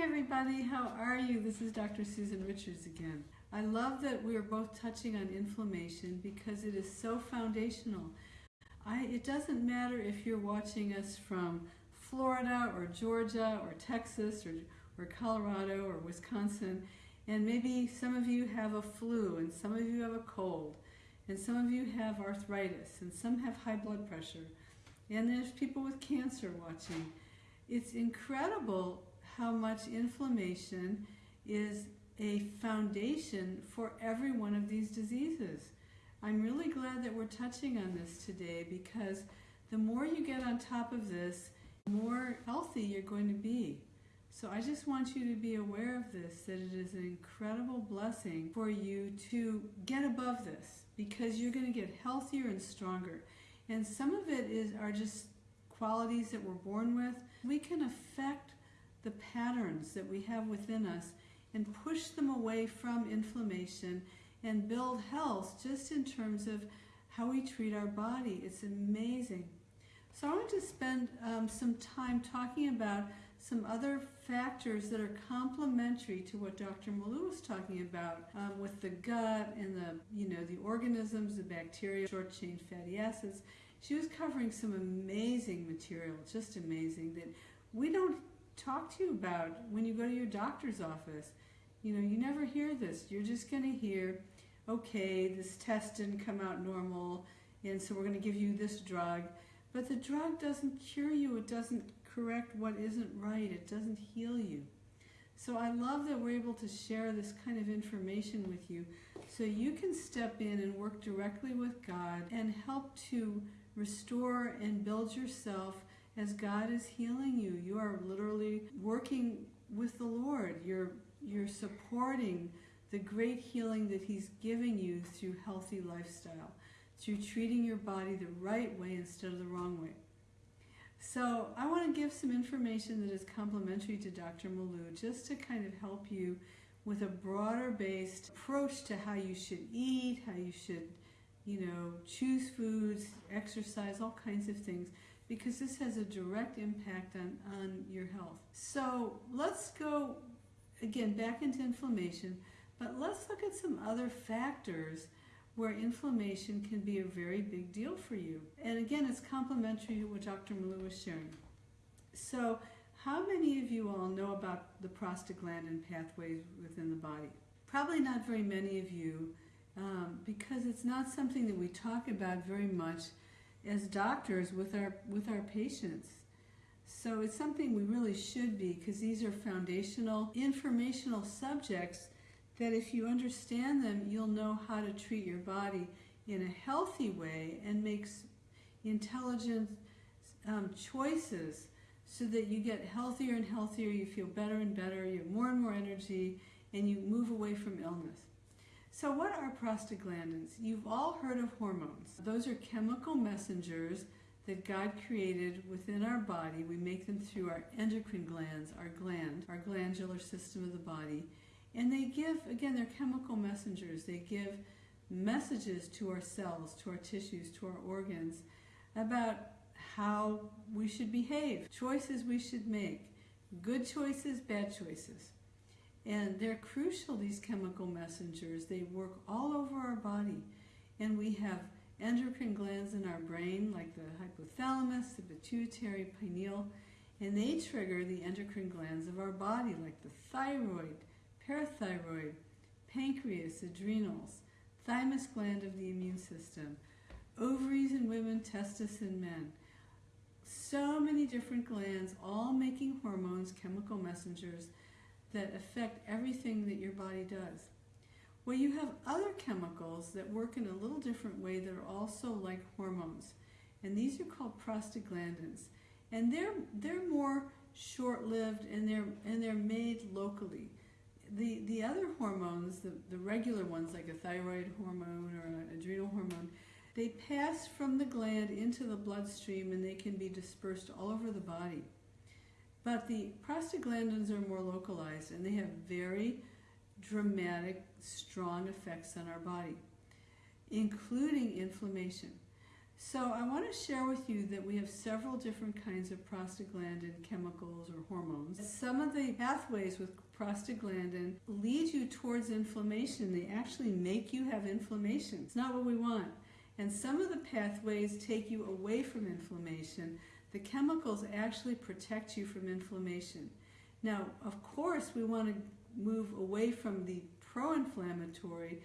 Everybody, how are you? This is Dr. Susan Richards again. I love that we are both touching on inflammation because it is so foundational. I, it doesn't matter if you're watching us from Florida or Georgia or Texas or, or Colorado or Wisconsin, and maybe some of you have a flu and some of you have a cold and some of you have arthritis and some have high blood pressure and there's people with cancer watching. It's incredible how much inflammation is a foundation for every one of these diseases. I'm really glad that we're touching on this today because the more you get on top of this, the more healthy you're going to be. So I just want you to be aware of this, that it is an incredible blessing for you to get above this because you're going to get healthier and stronger. And some of it is are just qualities that we're born with. We can affect the patterns that we have within us and push them away from inflammation and build health just in terms of how we treat our body. It's amazing. So I want to spend um, some time talking about some other factors that are complementary to what Dr. Malou was talking about um, with the gut and the, you know, the organisms, the bacteria, short-chain fatty acids. She was covering some amazing material, just amazing, that we don't talk to you about when you go to your doctor's office. You know, you never hear this. You're just going to hear, okay, this test didn't come out normal, and so we're going to give you this drug. But the drug doesn't cure you. It doesn't correct what isn't right. It doesn't heal you. So I love that we're able to share this kind of information with you so you can step in and work directly with God and help to restore and build yourself as God is healing you. You are literally working with the Lord. You're, you're supporting the great healing that He's giving you through healthy lifestyle, through treating your body the right way instead of the wrong way. So I want to give some information that is complementary to Dr. Malou just to kind of help you with a broader based approach to how you should eat, how you should, you know, choose foods, exercise, all kinds of things because this has a direct impact on, on your health. So let's go again back into inflammation, but let's look at some other factors where inflammation can be a very big deal for you. And again, it's complementary to what Dr. Malou was sharing. So how many of you all know about the prostaglandin pathways within the body? Probably not very many of you um, because it's not something that we talk about very much as doctors with our, with our patients. So it's something we really should be because these are foundational, informational subjects that if you understand them, you'll know how to treat your body in a healthy way and makes intelligent um, choices so that you get healthier and healthier, you feel better and better, you have more and more energy, and you move away from illness. So what are prostaglandins? You've all heard of hormones. Those are chemical messengers that God created within our body. We make them through our endocrine glands, our gland, our glandular system of the body. And they give, again, they're chemical messengers. They give messages to our cells, to our tissues, to our organs about how we should behave, choices we should make, good choices, bad choices. And they're crucial, these chemical messengers. They work all over our body. And we have endocrine glands in our brain, like the hypothalamus, the pituitary, pineal, and they trigger the endocrine glands of our body, like the thyroid, parathyroid, pancreas, adrenals, thymus gland of the immune system, ovaries in women, testis in men. So many different glands, all making hormones, chemical messengers that affect everything that your body does. Well, you have other chemicals that work in a little different way that are also like hormones. And these are called prostaglandins. And they're, they're more short-lived and they're, and they're made locally the, the other hormones, the, the regular ones like a thyroid hormone or an adrenal hormone, they pass from the gland into the bloodstream and they can be dispersed all over the body. But the prostaglandins are more localized and they have very dramatic, strong effects on our body, including inflammation. So I want to share with you that we have several different kinds of prostaglandin chemicals or hormones. Some of the pathways with prostaglandin lead you towards inflammation. They actually make you have inflammation. It's not what we want. And some of the pathways take you away from inflammation. The chemicals actually protect you from inflammation. Now, of course, we want to move away from the pro-inflammatory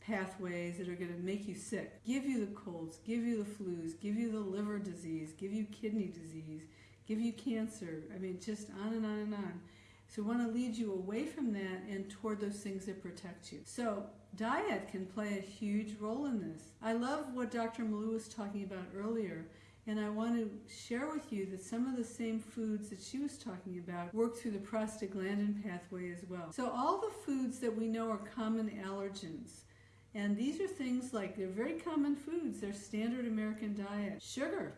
pathways that are going to make you sick, give you the colds, give you the flus, give you the liver disease, give you kidney disease, give you cancer. I mean, just on and on and on. So we want to lead you away from that and toward those things that protect you. So diet can play a huge role in this. I love what Dr. Malou was talking about earlier and I want to share with you that some of the same foods that she was talking about work through the prostaglandin pathway as well. So all the foods that we know are common allergens, and these are things like they're very common foods, they're standard American diet. Sugar,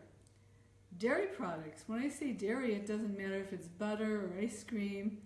dairy products. When I say dairy, it doesn't matter if it's butter or ice cream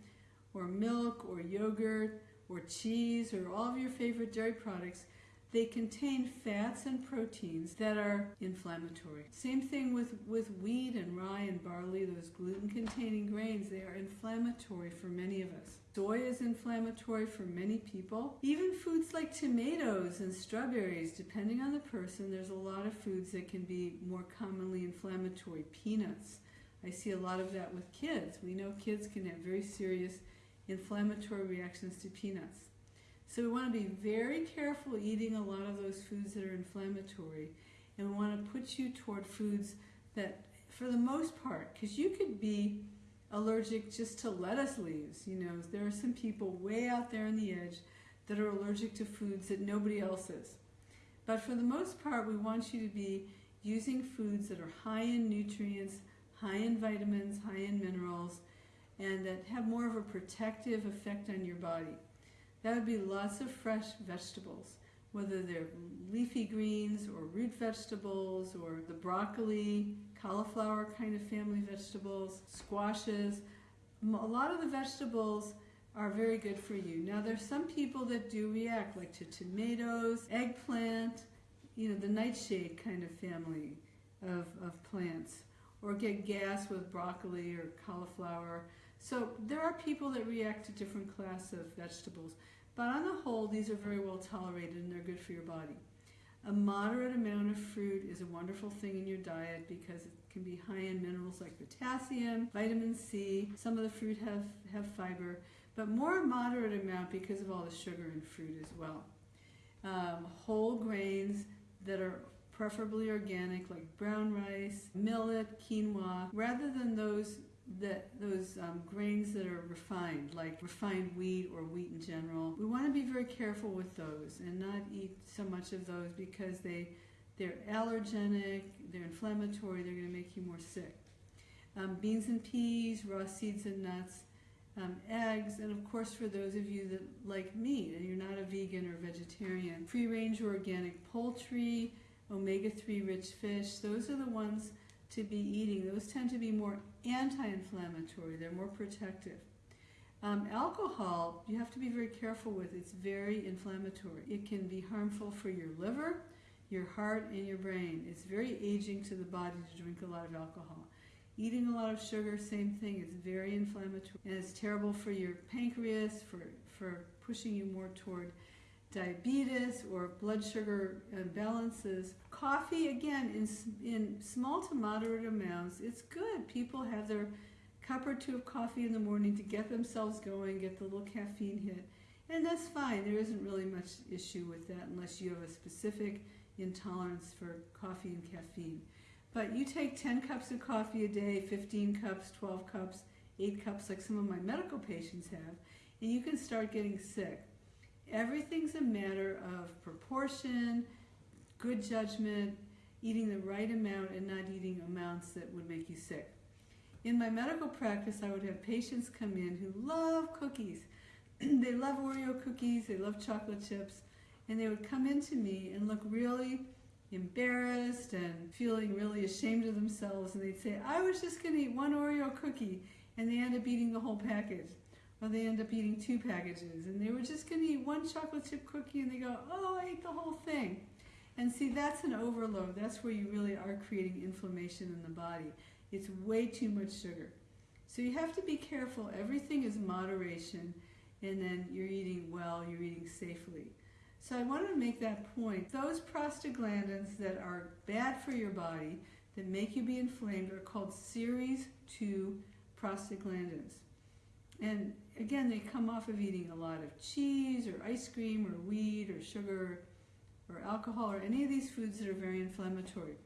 or milk or yogurt or cheese or all of your favorite dairy products. They contain fats and proteins that are inflammatory. Same thing with, with wheat and rye and barley, those gluten-containing grains, they are inflammatory for many of us. Soy is inflammatory for many people. Even foods like tomatoes and strawberries, depending on the person, there's a lot of foods that can be more commonly inflammatory. Peanuts. I see a lot of that with kids. We know kids can have very serious inflammatory reactions to peanuts. So we want to be very careful eating a lot of those foods that are inflammatory. And we want to put you toward foods that, for the most part, because you could be allergic just to lettuce leaves. You know, there are some people way out there on the edge that are allergic to foods that nobody else is. But for the most part, we want you to be using foods that are high in nutrients, high in vitamins, high in minerals, and that have more of a protective effect on your body. That would be lots of fresh vegetables, whether they're leafy greens or root vegetables or the broccoli, cauliflower kind of family vegetables, squashes. A lot of the vegetables are very good for you. Now there's some people that do react like to tomatoes, eggplant, you know, the nightshade kind of family of, of plants or get gas with broccoli or cauliflower. So there are people that react to different class of vegetables. But on the whole, these are very well tolerated and they're good for your body. A moderate amount of fruit is a wonderful thing in your diet because it can be high in minerals like potassium, vitamin C. Some of the fruit have, have fiber, but more moderate amount because of all the sugar in fruit as well. Um, whole grains that are preferably organic like brown rice, millet, quinoa, rather than those that those um, grains that are refined, like refined wheat or wheat in general, we want to be very careful with those and not eat so much of those because they they're allergenic, they're inflammatory, they're going to make you more sick. Um, beans and peas, raw seeds and nuts, um, eggs, and of course for those of you that like meat and you're not a vegan or vegetarian, free-range or organic poultry, omega-3 rich fish, those are the ones to be eating. Those tend to be more anti-inflammatory. They're more protective. Um, alcohol, you have to be very careful with. It's very inflammatory. It can be harmful for your liver, your heart, and your brain. It's very aging to the body to drink a lot of alcohol. Eating a lot of sugar, same thing. It's very inflammatory. And it's terrible for your pancreas, for, for pushing you more toward diabetes or blood sugar imbalances. Coffee, again, in, in small to moderate amounts, it's good. People have their cup or two of coffee in the morning to get themselves going, get the little caffeine hit. And that's fine. There isn't really much issue with that unless you have a specific intolerance for coffee and caffeine. But you take 10 cups of coffee a day, 15 cups, 12 cups, 8 cups like some of my medical patients have, and you can start getting sick. Everything's a matter of proportion, good judgment, eating the right amount and not eating amounts that would make you sick. In my medical practice, I would have patients come in who love cookies. they love Oreo cookies, they love chocolate chips, and they would come into me and look really embarrassed and feeling really ashamed of themselves, and they'd say, I was just going to eat one Oreo cookie, and they end up eating the whole package. Or they end up eating two packages, and they were just going to eat one chocolate chip cookie, and they go, oh, I ate the whole thing. And see, that's an overload. That's where you really are creating inflammation in the body. It's way too much sugar. So you have to be careful. Everything is moderation, and then you're eating well, you're eating safely. So I wanted to make that point. Those prostaglandins that are bad for your body, that make you be inflamed, are called series 2 prostaglandins. And again, they come off of eating a lot of cheese or ice cream or wheat or sugar or alcohol or any of these foods that are very inflammatory.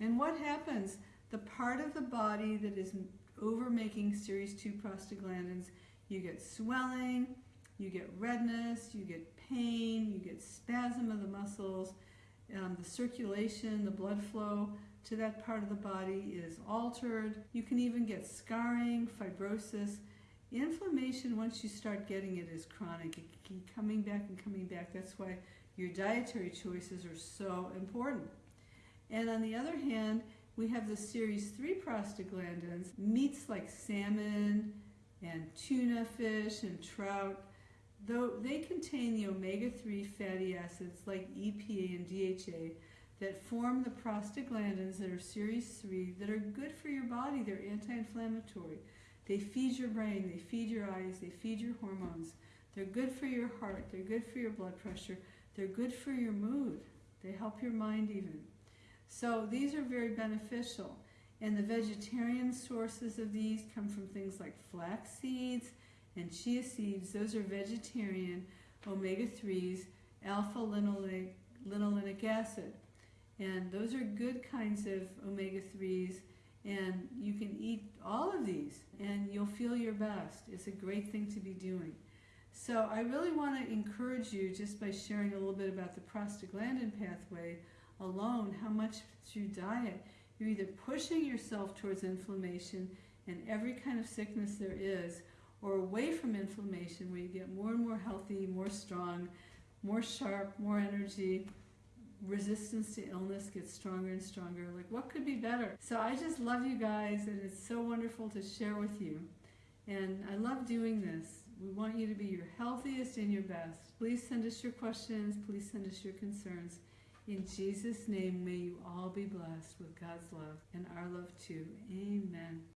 And what happens? The part of the body that is over making series 2 prostaglandins, you get swelling, you get redness, you get pain, you get spasm of the muscles, um, the circulation, the blood flow to that part of the body is altered. You can even get scarring, fibrosis. Inflammation, once you start getting it, is chronic. It keeps coming back and coming back. That's why your dietary choices are so important. And on the other hand, we have the series 3 prostaglandins, meats like salmon and tuna fish and trout, though they contain the omega-3 fatty acids like EPA and DHA that form the prostaglandins that are series 3 that are good for your body. They're anti-inflammatory. They feed your brain, they feed your eyes, they feed your hormones. They're good for your heart, they're good for your blood pressure, they're good for your mood. They help your mind even. So these are very beneficial. And the vegetarian sources of these come from things like flax seeds and chia seeds. Those are vegetarian omega-3s, alpha-linolenic linolenic acid. And those are good kinds of omega-3s and you can eat all of these and you'll feel your best. It's a great thing to be doing. So I really want to encourage you just by sharing a little bit about the prostaglandin pathway alone, how much through diet, you're either pushing yourself towards inflammation and every kind of sickness there is, or away from inflammation where you get more and more healthy, more strong, more sharp, more energy, resistance to illness gets stronger and stronger. Like, what could be better? So I just love you guys, and it's so wonderful to share with you. And I love doing this. We want you to be your healthiest and your best. Please send us your questions. Please send us your concerns. In Jesus' name, may you all be blessed with God's love and our love too. Amen.